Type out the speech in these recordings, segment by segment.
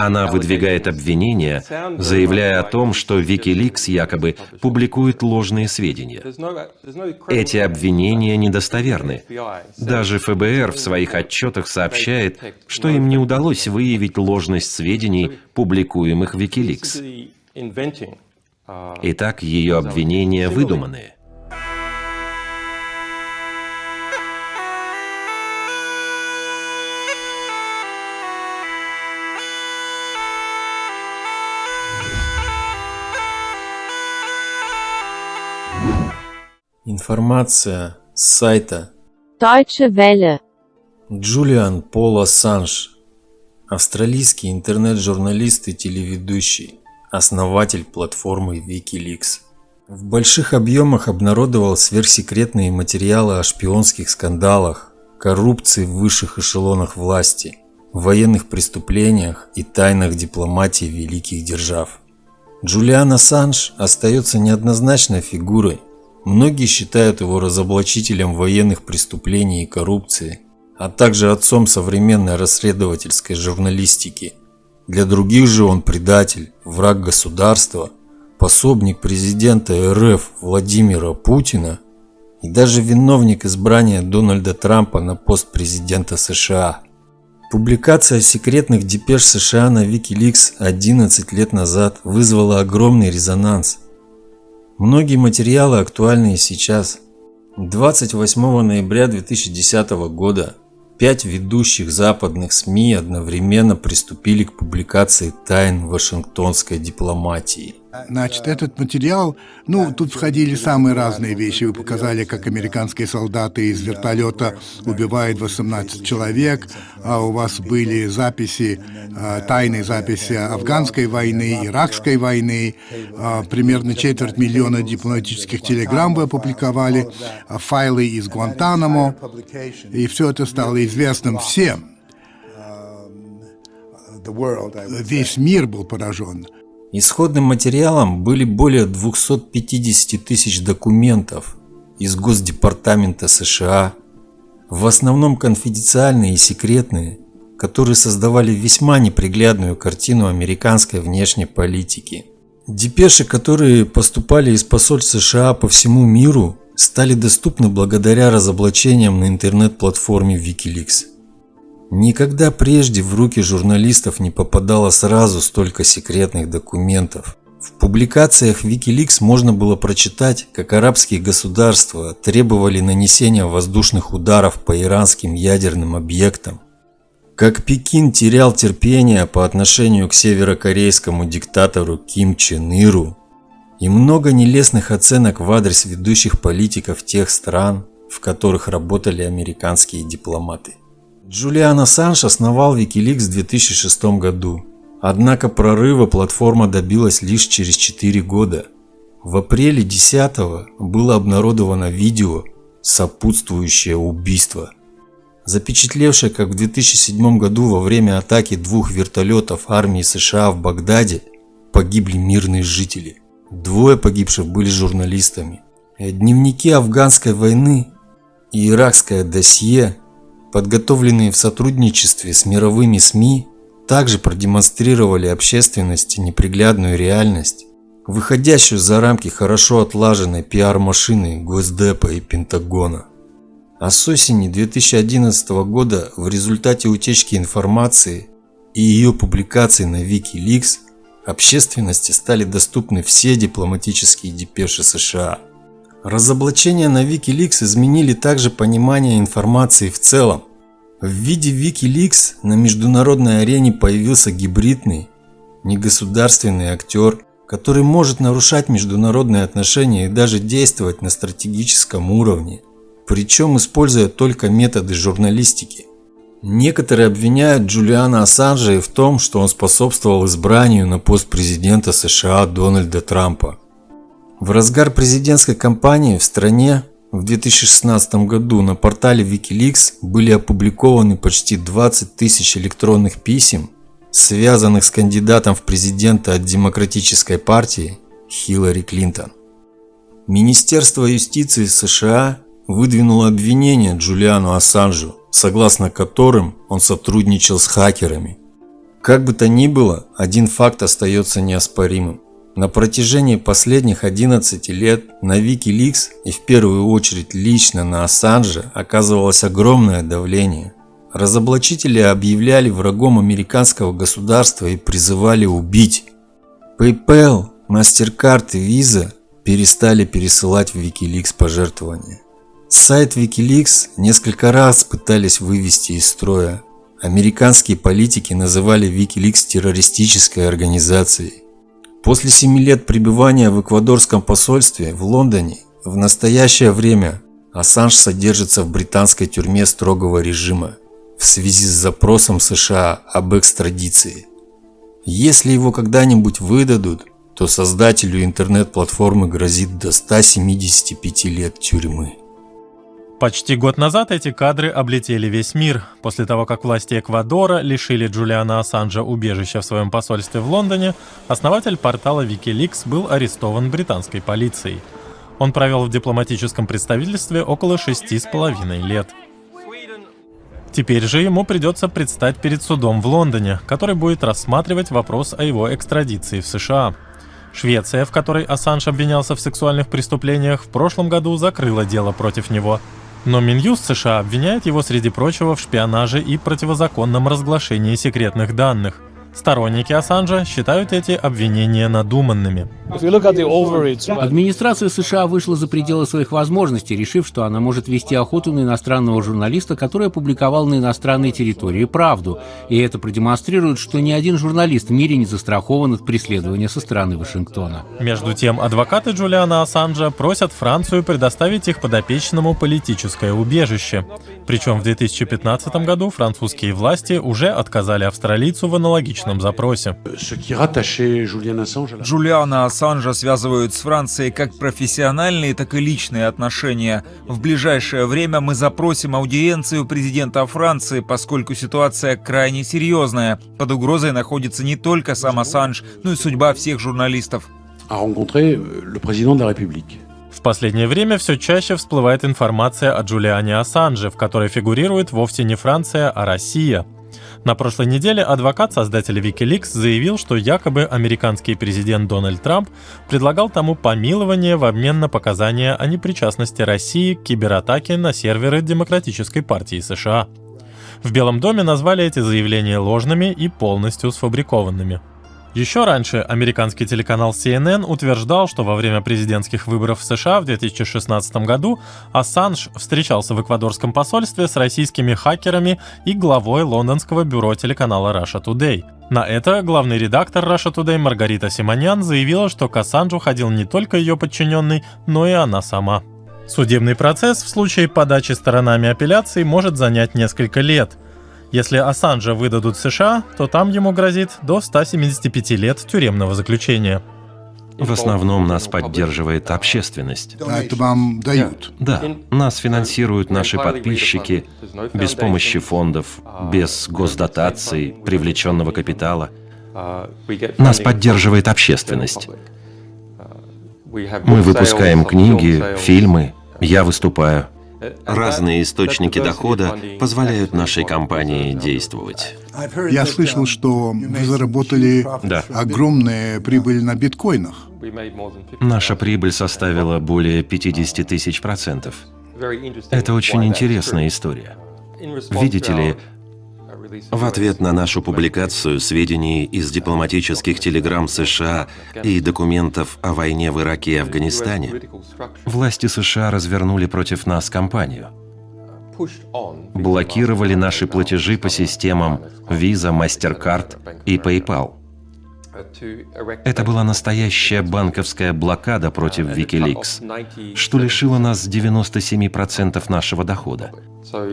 Она выдвигает обвинения, заявляя о том, что Wikileaks якобы публикует ложные сведения. Эти обвинения недостоверны. Даже ФБР в своих отчетах сообщает, что им не удалось выявить ложность сведений, публикуемых Wikileaks. Итак, ее обвинения выдуманные. Информация с сайта Deutsche Welle. Джулиан Пол Ассанж, австралийский интернет-журналист и телеведущий, основатель платформы Wikileaks. В больших объемах обнародовал сверхсекретные материалы о шпионских скандалах, коррупции в высших эшелонах власти, военных преступлениях и тайнах дипломатии великих держав. Джулиан Ассанж остается неоднозначной фигурой, Многие считают его разоблачителем военных преступлений и коррупции, а также отцом современной расследовательской журналистики. Для других же он предатель, враг государства, пособник президента РФ Владимира Путина и даже виновник избрания Дональда Трампа на пост президента США. Публикация секретных депеш США на Wikileaks 11 лет назад вызвала огромный резонанс – Многие материалы актуальны и сейчас. 28 ноября 2010 года пять ведущих западных СМИ одновременно приступили к публикации тайн вашингтонской дипломатии. Значит, этот материал, ну, тут входили самые разные вещи. Вы показали, как американские солдаты из вертолета убивают 18 человек, а у вас были записи, а, тайные записи афганской войны, иракской войны, а, примерно четверть миллиона дипломатических телеграмм вы опубликовали, а, файлы из Гуантанамо, и все это стало известным всем. Весь мир был поражен. Исходным материалом были более 250 тысяч документов из Госдепартамента США, в основном конфиденциальные и секретные, которые создавали весьма неприглядную картину американской внешней политики. Депеши, которые поступали из посольств США по всему миру, стали доступны благодаря разоблачениям на интернет-платформе Wikileaks. Никогда прежде в руки журналистов не попадало сразу столько секретных документов. В публикациях Wikileaks можно было прочитать, как арабские государства требовали нанесения воздушных ударов по иранским ядерным объектам, как Пекин терял терпение по отношению к северокорейскому диктатору Ким Чен Иру, и много нелестных оценок в адрес ведущих политиков тех стран, в которых работали американские дипломаты. Джулиан Ассанж основал Wikileaks в 2006 году. Однако прорыва платформа добилась лишь через 4 года. В апреле 10 было обнародовано видео «Сопутствующее убийство», запечатлевшее, как в 2007 году во время атаки двух вертолетов армии США в Багдаде погибли мирные жители. Двое погибших были журналистами. Дневники афганской войны и иракское досье подготовленные в сотрудничестве с мировыми СМИ, также продемонстрировали общественности неприглядную реальность, выходящую за рамки хорошо отлаженной пиар-машины Госдепа и Пентагона. А с осени 2011 года в результате утечки информации и ее публикации на Wikileaks общественности стали доступны все дипломатические депеши США – Разоблачения на Wikileaks изменили также понимание информации в целом. В виде Wikileaks на международной арене появился гибридный, негосударственный актер, который может нарушать международные отношения и даже действовать на стратегическом уровне, причем используя только методы журналистики. Некоторые обвиняют Джулиана Ассанжа в том, что он способствовал избранию на пост президента США Дональда Трампа. В разгар президентской кампании в стране в 2016 году на портале Wikileaks были опубликованы почти 20 тысяч электронных писем, связанных с кандидатом в президенты от Демократической партии Хиллари Клинтон. Министерство юстиции США выдвинуло обвинение Джулиану Ассанжу, согласно которым он сотрудничал с хакерами. Как бы то ни было, один факт остается неоспоримым. На протяжении последних 11 лет на Wikileaks и в первую очередь лично на Ассанжа оказывалось огромное давление. Разоблачители объявляли врагом американского государства и призывали убить. PayPal, MasterCard и Visa перестали пересылать в Wikileaks пожертвования. Сайт Wikileaks несколько раз пытались вывести из строя. Американские политики называли Wikileaks террористической организацией. После семи лет пребывания в эквадорском посольстве в Лондоне в настоящее время Ассанж содержится в британской тюрьме строгого режима в связи с запросом США об экстрадиции. Если его когда-нибудь выдадут, то создателю интернет-платформы грозит до 175 лет тюрьмы. Почти год назад эти кадры облетели весь мир. После того, как власти Эквадора лишили Джулиана Ассанжа убежища в своем посольстве в Лондоне, основатель портала Wikileaks был арестован британской полицией. Он провел в дипломатическом представительстве около шести с половиной лет. Теперь же ему придется предстать перед судом в Лондоне, который будет рассматривать вопрос о его экстрадиции в США. Швеция, в которой Ассанж обвинялся в сексуальных преступлениях, в прошлом году закрыла дело против него – но Минюст США обвиняет его, среди прочего, в шпионаже и противозаконном разглашении секретных данных. Сторонники Ассанжа считают эти обвинения надуманными. Администрация США вышла за пределы своих возможностей, решив, что она может вести охоту на иностранного журналиста, который опубликовал на иностранной территории правду. И это продемонстрирует, что ни один журналист в мире не застрахован от преследования со стороны Вашингтона. Между тем, адвокаты Джулиана Ассанжа просят Францию предоставить их подопечному политическое убежище. Причем в 2015 году французские власти уже отказали австралийцу в аналогичном запросе. Джулиана Ассанжа связывают с Францией как профессиональные, так и личные отношения. В ближайшее время мы запросим аудиенцию президента Франции, поскольку ситуация крайне серьезная. Под угрозой находится не только сам Ассанж, но и судьба всех журналистов. В последнее время все чаще всплывает информация о Джулиане Ассанже, в которой фигурирует вовсе не Франция, а Россия. На прошлой неделе адвокат создателя Wikileaks заявил, что якобы американский президент Дональд Трамп предлагал тому помилование в обмен на показания о непричастности России к кибератаке на серверы Демократической партии США. В Белом доме назвали эти заявления ложными и полностью сфабрикованными. Еще раньше американский телеканал CNN утверждал, что во время президентских выборов в США в 2016 году Ассанж встречался в эквадорском посольстве с российскими хакерами и главой лондонского бюро телеканала Russia Today. На это главный редактор Russia Today Маргарита Симонян заявила, что к Ассанжу ходил не только ее подчиненный, но и она сама. Судебный процесс в случае подачи сторонами апелляции может занять несколько лет – если Ассанжа выдадут США, то там ему грозит до 175 лет тюремного заключения. В основном нас поддерживает общественность. А это вам дают? Да, нас финансируют наши подписчики без помощи фондов, без госдотаций, привлеченного капитала. Нас поддерживает общественность. Мы выпускаем книги, фильмы, я выступаю. Разные источники дохода позволяют нашей компании действовать. Я слышал, что вы заработали Да. огромную прибыль на биткоинах. Наша прибыль составила более 50 тысяч процентов. Это очень интересная история. Видите ли, в ответ на нашу публикацию сведений из дипломатических телеграмм США и документов о войне в Ираке и Афганистане, власти США развернули против нас кампанию. Блокировали наши платежи по системам Visa, MasterCard и PayPal. Это была настоящая банковская блокада против Wikileaks, что лишило нас 97% нашего дохода.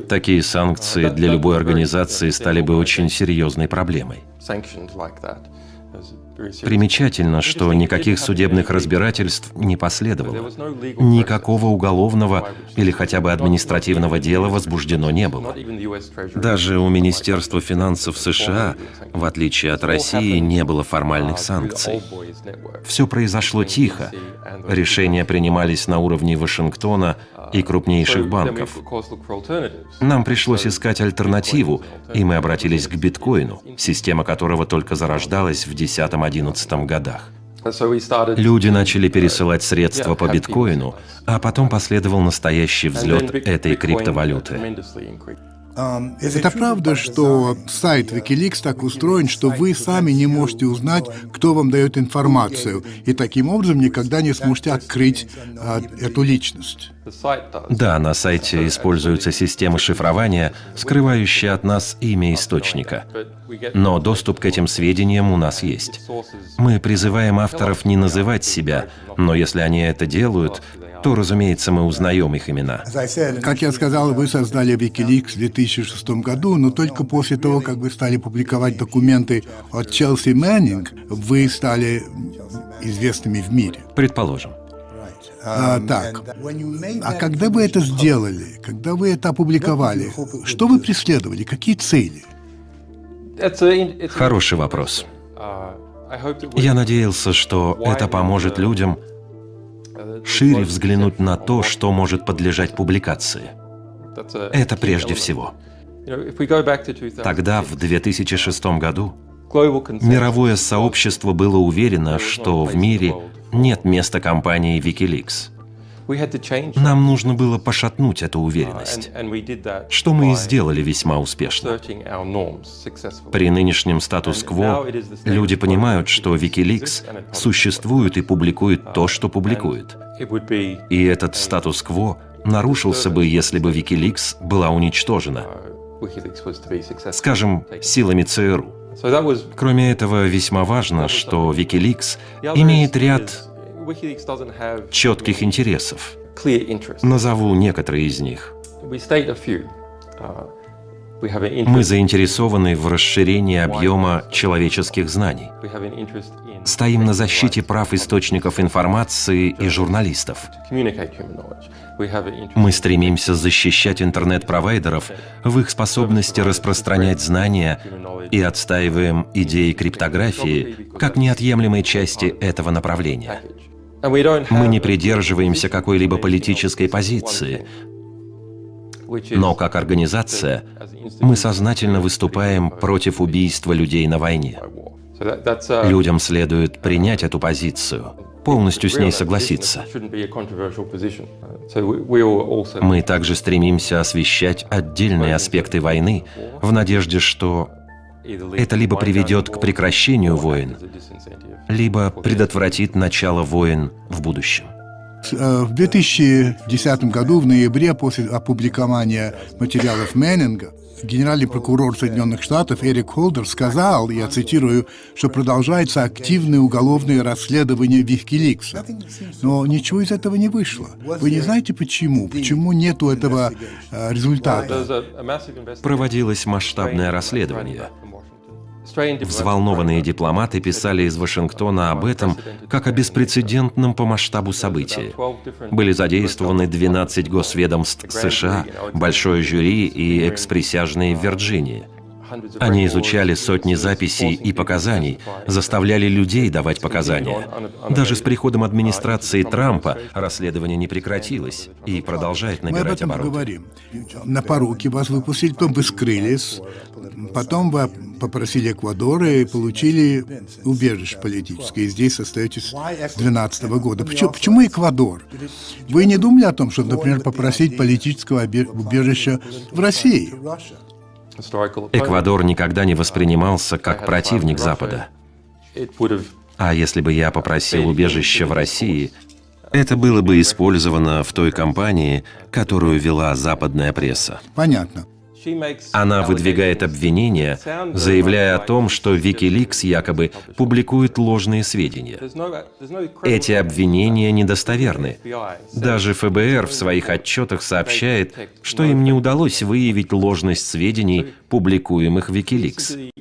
Такие санкции для любой организации стали бы очень серьезной проблемой. Примечательно, что никаких судебных разбирательств не последовало. Никакого уголовного или хотя бы административного дела возбуждено не было. Даже у Министерства финансов США, в отличие от России, не было формальных санкций. Все произошло тихо. Решения принимались на уровне Вашингтона и крупнейших банков. Нам пришлось искать альтернативу, и мы обратились к биткоину, система которого только зарождалась в 2010-2011 годах. Люди начали пересылать средства по биткоину, а потом последовал настоящий взлет этой криптовалюты. Это правда, что сайт Wikileaks так устроен, что вы сами не можете узнать, кто вам дает информацию, и таким образом никогда не сможете открыть а, эту личность? Да, на сайте используются системы шифрования, скрывающие от нас имя источника. Но доступ к этим сведениям у нас есть. Мы призываем авторов не называть себя, но если они это делают, то, разумеется, мы узнаем их имена. Как я сказал, вы создали Wikileaks в 2006 году, но только после того, как вы стали публиковать документы от Челси Мэннинг, вы стали известными в мире. Предположим. А, так, а когда вы это сделали, когда вы это опубликовали, что вы преследовали, какие цели? Хороший вопрос. Я надеялся, что это поможет людям шире взглянуть на то, что может подлежать публикации. Это прежде всего. Тогда, в 2006 году, мировое сообщество было уверено, что в мире нет места компании Wikileaks. Нам нужно было пошатнуть эту уверенность, что мы и сделали весьма успешно. При нынешнем статус-кво люди понимают, что Wikileaks существует и публикует то, что публикует. И этот статус-кво нарушился бы, если бы Wikileaks была уничтожена, скажем, силами ЦРУ. Кроме этого, весьма важно, что Wikileaks имеет ряд четких интересов. Назову некоторые из них. Мы заинтересованы в расширении объема человеческих знаний. Стоим на защите прав источников информации и журналистов. Мы стремимся защищать интернет-провайдеров в их способности распространять знания и отстаиваем идеи криптографии как неотъемлемой части этого направления. Мы не придерживаемся какой-либо политической позиции, но как организация мы сознательно выступаем против убийства людей на войне. Людям следует принять эту позицию, полностью с ней согласиться. Мы также стремимся освещать отдельные аспекты войны в надежде, что это либо приведет к прекращению войн, либо предотвратит начало войн в будущем. Э, в 2010 году, в ноябре, после опубликования материалов Мэннинга, генеральный прокурор Соединенных Штатов Эрик Холдер сказал, я цитирую, что продолжается активное уголовное расследование Викиликса. Но ничего из этого не вышло. Вы не знаете почему? Почему нету этого э, результата? Проводилось масштабное расследование. Взволнованные дипломаты писали из Вашингтона об этом как о беспрецедентном по масштабу событии. Были задействованы 12 госведомств США, большое жюри и эксприсяжные в Вирджинии. Они изучали сотни записей и показаний, заставляли людей давать показания. Даже с приходом администрации Трампа расследование не прекратилось и продолжает набирать обороты. Мы об этом говорим. На поруки вас выпустили, потом вы скрылись, потом вы попросили Эквадора и получили убежище политическое. И здесь остаетесь с 2012 года. Почему, почему Эквадор? Вы не думали о том, чтобы, например, попросить политического убежища в России? Эквадор никогда не воспринимался как противник Запада. А если бы я попросил убежище в России, это было бы использовано в той кампании, которую вела западная пресса. Понятно. Она выдвигает обвинения, заявляя о том, что Wikileaks якобы публикует ложные сведения. Эти обвинения недостоверны. Даже ФБР в своих отчетах сообщает, что им не удалось выявить ложность сведений, публикуемых Wikileaks.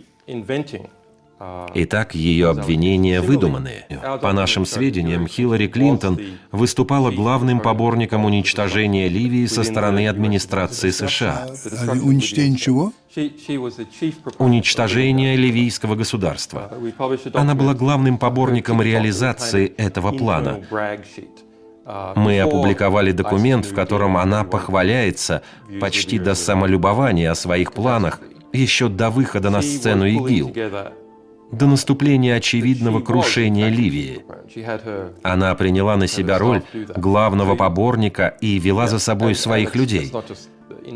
Итак, ее обвинения выдуманные. По нашим сведениям, Хиллари Клинтон выступала главным поборником уничтожения Ливии со стороны администрации США. Уничтожение чего? Уничтожение ливийского государства. Она была главным поборником реализации этого плана. Мы опубликовали документ, в котором она похваляется почти до самолюбования о своих планах еще до выхода на сцену ИГИЛ до наступления очевидного крушения Ливии. Она приняла на себя роль главного поборника и вела за собой своих людей.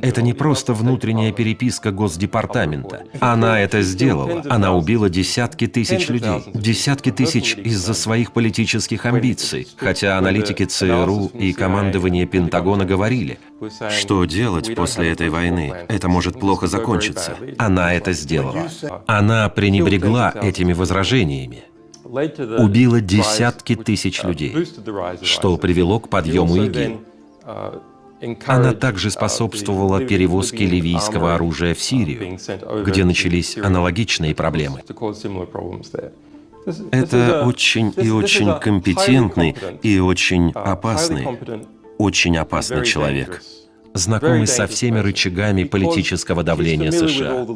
Это не просто внутренняя переписка Госдепартамента. Она это сделала. Она убила десятки тысяч людей. Десятки тысяч из-за своих политических амбиций. Хотя аналитики ЦРУ и командование Пентагона говорили, что делать после этой войны? Это может плохо закончиться. Она это сделала. Она пренебрегла этими возражениями. Убила десятки тысяч людей, что привело к подъему ИГИЛ. Она также способствовала перевозке ливийского оружия в Сирию, где начались аналогичные проблемы. Это очень и очень компетентный и очень опасный, очень опасный человек, знакомый со всеми рычагами политического давления США.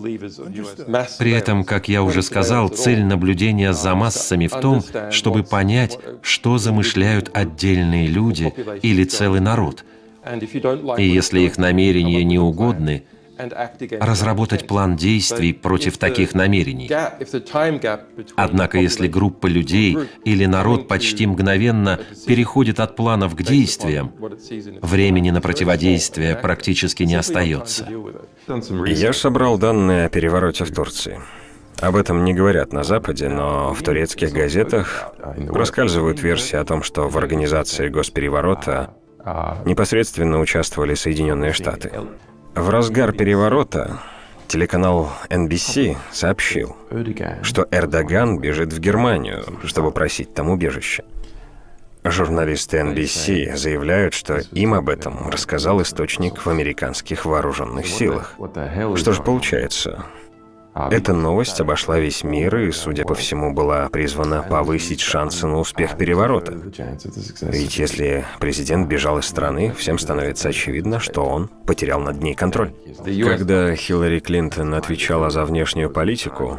При этом, как я уже сказал, цель наблюдения за массами в том, чтобы понять, что замышляют отдельные люди или целый народ – и если их намерения не угодны, разработать план действий против таких намерений. Однако, если группа людей или народ почти мгновенно переходит от планов к действиям, времени на противодействие практически не остается. Я собрал данные о перевороте в Турции. Об этом не говорят на Западе, но в турецких газетах проскальзывают версии о том, что в организации госпереворота непосредственно участвовали Соединенные Штаты. В разгар переворота телеканал NBC сообщил, что Эрдоган бежит в Германию, чтобы просить там убежище. Журналисты NBC заявляют, что им об этом рассказал источник в американских вооруженных силах. Что же получается? Эта новость обошла весь мир и, судя по всему, была призвана повысить шансы на успех переворота. Ведь если президент бежал из страны, всем становится очевидно, что он потерял над ней контроль. Когда Хиллари Клинтон отвечала за внешнюю политику,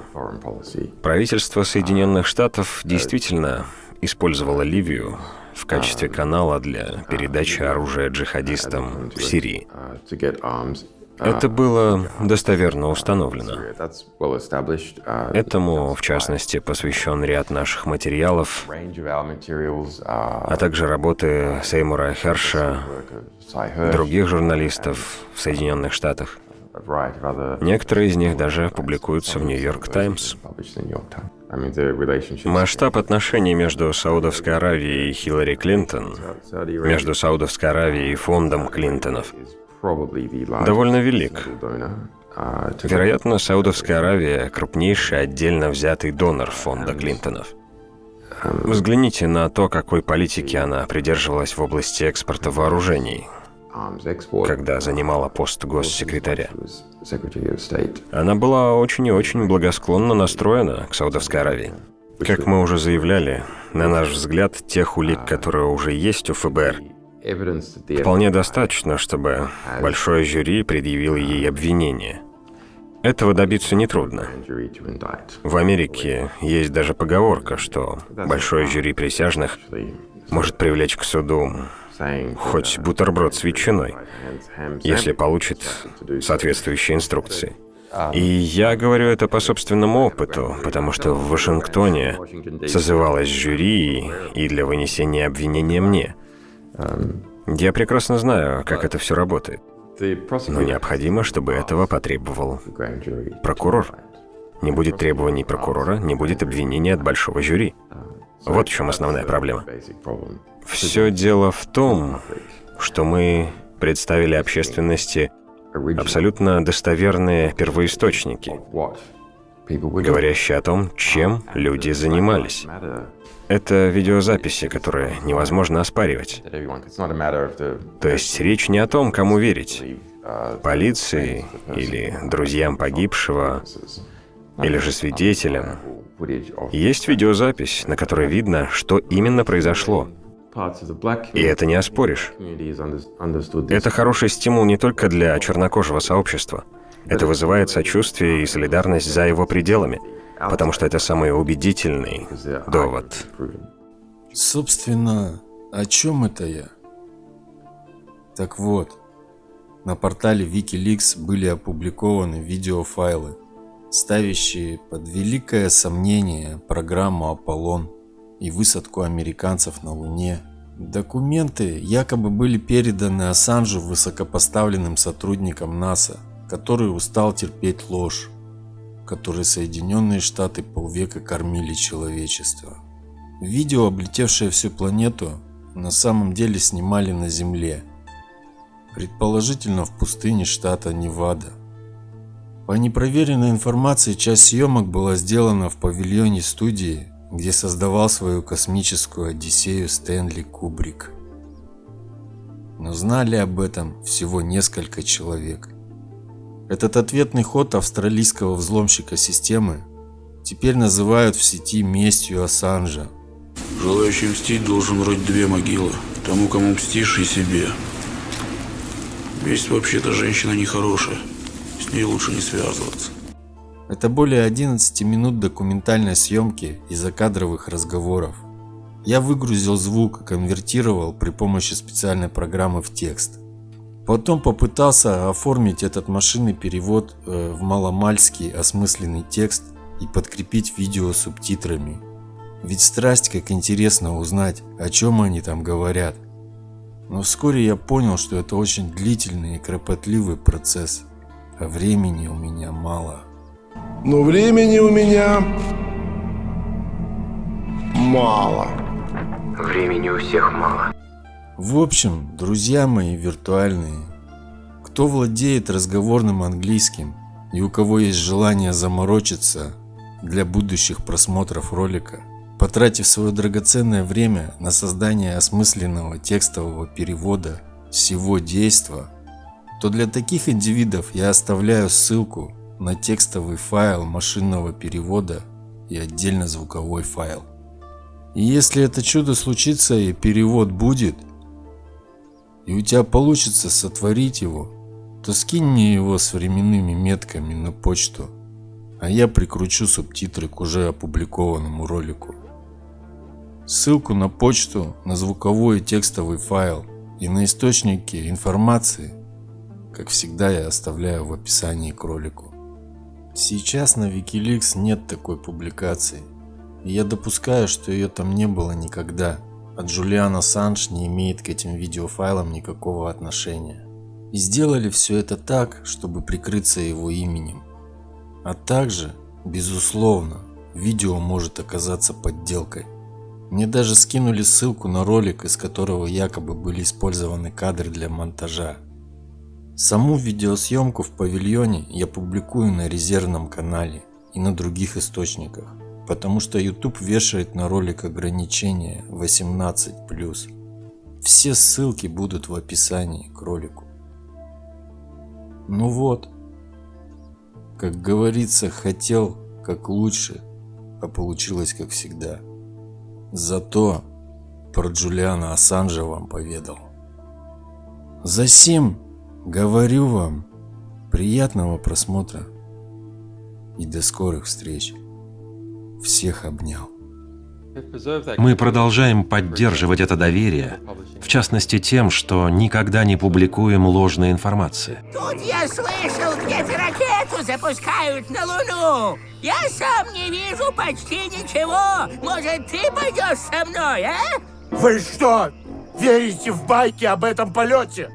правительство Соединенных Штатов действительно использовало Ливию в качестве канала для передачи оружия джихадистам в Сирии. Это было достоверно установлено. Этому, в частности, посвящен ряд наших материалов, а также работы Сеймура Херша, других журналистов в Соединенных Штатах. Некоторые из них даже публикуются в Нью-Йорк Таймс. Масштаб отношений между Саудовской Аравией и Хиллари Клинтон, между Саудовской Аравией и фондом Клинтонов, довольно велик. Вероятно, Саудовская Аравия – крупнейший отдельно взятый донор фонда Клинтонов. Взгляните на то, какой политики она придерживалась в области экспорта вооружений, когда занимала пост госсекретаря. Она была очень и очень благосклонно настроена к Саудовской Аравии. Как мы уже заявляли, на наш взгляд, тех улик, которые уже есть у ФБР, Вполне достаточно, чтобы большое жюри предъявило ей обвинение. Этого добиться нетрудно. В Америке есть даже поговорка, что большое жюри присяжных может привлечь к суду хоть бутерброд с ветчиной, если получит соответствующие инструкции. И я говорю это по собственному опыту, потому что в Вашингтоне созывалось жюри и для вынесения обвинения мне – я прекрасно знаю, как это все работает. Но необходимо, чтобы этого потребовал прокурор. Не будет требований прокурора, не будет обвинения от большого жюри. Вот в чем основная проблема. Все дело в том, что мы представили общественности абсолютно достоверные первоисточники, говорящие о том, чем люди занимались. Это видеозаписи, которые невозможно оспаривать. То есть речь не о том, кому верить. Полиции или друзьям погибшего, или же свидетелям. Есть видеозапись, на которой видно, что именно произошло. И это не оспоришь. Это хороший стимул не только для чернокожего сообщества. Это вызывает сочувствие и солидарность за его пределами, потому что это самый убедительный довод. Собственно, о чем это я? Так вот, на портале Wikileaks были опубликованы видеофайлы, ставящие под великое сомнение программу «Аполлон» и высадку американцев на Луне. Документы якобы были переданы Ассанжу высокопоставленным сотрудникам НАСА, который устал терпеть ложь, которой Соединенные Штаты полвека кормили человечество. Видео, облетевшее всю планету, на самом деле снимали на Земле, предположительно в пустыне штата Невада. По непроверенной информации, часть съемок была сделана в павильоне студии где создавал свою космическую Одиссею Стэнли Кубрик. Но знали об этом всего несколько человек. Этот ответный ход австралийского взломщика системы теперь называют в сети местью Ассанжа. Желающий мстить должен рыть две могилы. Тому, кому мстишь, и себе. Месть вообще-то женщина нехорошая. С ней лучше не связываться. Это более 11 минут документальной съемки и закадровых разговоров. Я выгрузил звук и конвертировал при помощи специальной программы в текст. Потом попытался оформить этот машинный перевод э, в маломальский осмысленный текст и подкрепить видео субтитрами. Ведь страсть как интересно узнать, о чем они там говорят. Но вскоре я понял, что это очень длительный и кропотливый процесс, а времени у меня мало. Но времени у меня мало. Времени у всех мало. В общем, друзья мои виртуальные, кто владеет разговорным английским и у кого есть желание заморочиться для будущих просмотров ролика, потратив свое драгоценное время на создание осмысленного текстового перевода всего действа, то для таких индивидов я оставляю ссылку на текстовый файл машинного перевода и отдельно звуковой файл. И если это чудо случится и перевод будет, и у тебя получится сотворить его, то скинь мне его с временными метками на почту, а я прикручу субтитры к уже опубликованному ролику. Ссылку на почту, на звуковой и текстовый файл и на источники информации, как всегда я оставляю в описании к ролику. Сейчас на Wikileaks нет такой публикации. И я допускаю, что ее там не было никогда. А Джулиан Ассанж не имеет к этим видеофайлам никакого отношения. И сделали все это так, чтобы прикрыться его именем. А также, безусловно, видео может оказаться подделкой. Мне даже скинули ссылку на ролик, из которого якобы были использованы кадры для монтажа. Саму видеосъемку в павильоне я публикую на резервном канале и на других источниках, потому что YouTube вешает на ролик ограничение 18+. Все ссылки будут в описании к ролику. Ну вот, как говорится, хотел как лучше, а получилось как всегда. Зато про Джулиана Ассанжа вам поведал. Засим Говорю вам, приятного просмотра и до скорых встреч. Всех обнял. Мы продолжаем поддерживать это доверие, в частности тем, что никогда не публикуем ложной информации. Тут я слышал, где-то ракету запускают на Луну. Я сам не вижу почти ничего. Может, ты пойдешь со мной, а? Вы что, верите в байки об этом полете?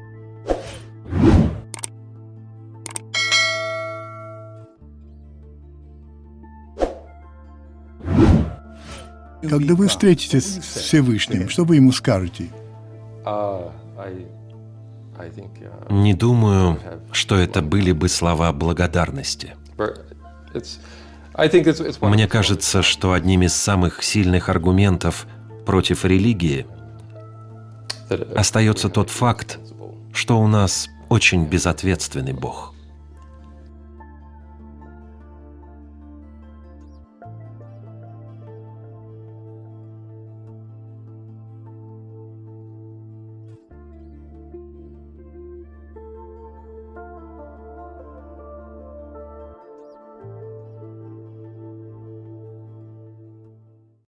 Когда вы встретитесь с Всевышним, что вы ему скажете? Не думаю, что это были бы слова благодарности. Мне кажется, что одним из самых сильных аргументов против религии остается тот факт, что у нас очень безответственный Бог.